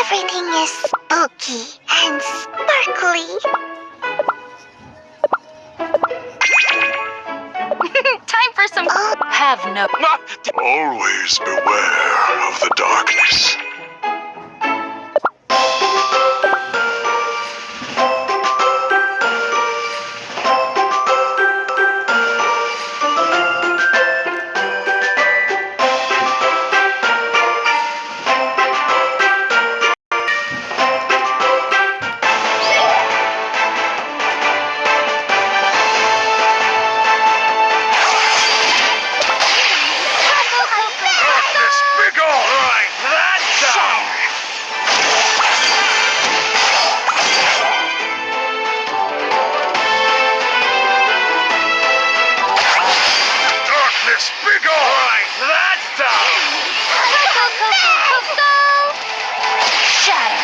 love Halloween. Everything is spooky and sparkly. Time for some. Oh. Have no. Always beware of the darkness. Darkness, Darkness, begone! Right, that's down! Go, go, go, go, go! Shatter.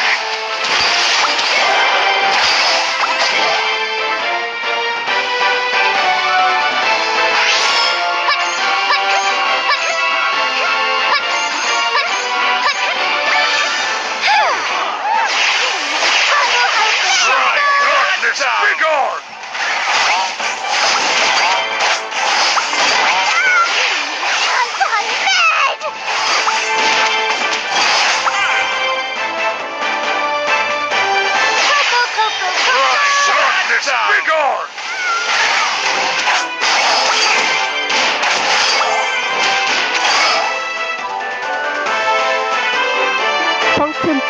Right, darkness!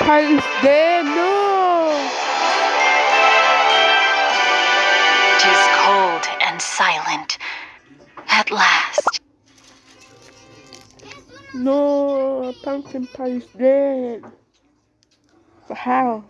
Is dead. No. Tis cold and silent. At last. No. Pumpkin pie is dead. But how?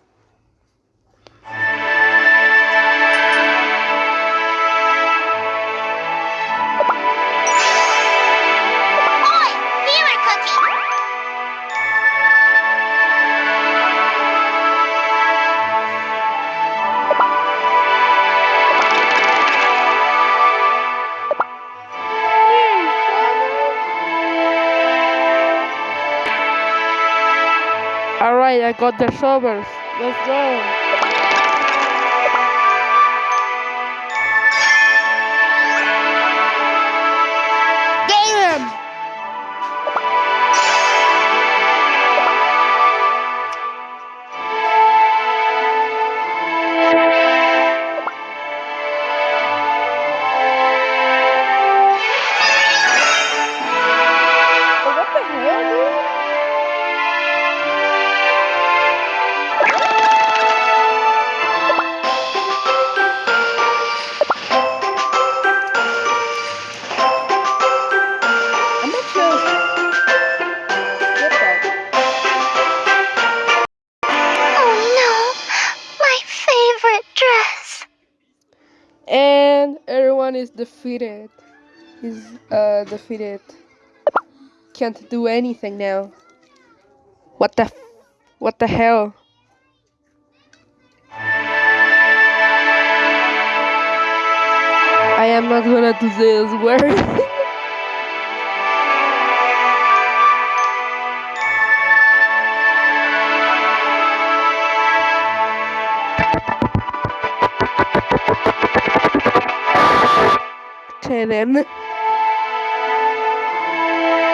I got the shovels. Let's go. Is defeated. He's uh defeated. Can't do anything now. What the what the hell? I am not gonna do this word. Ten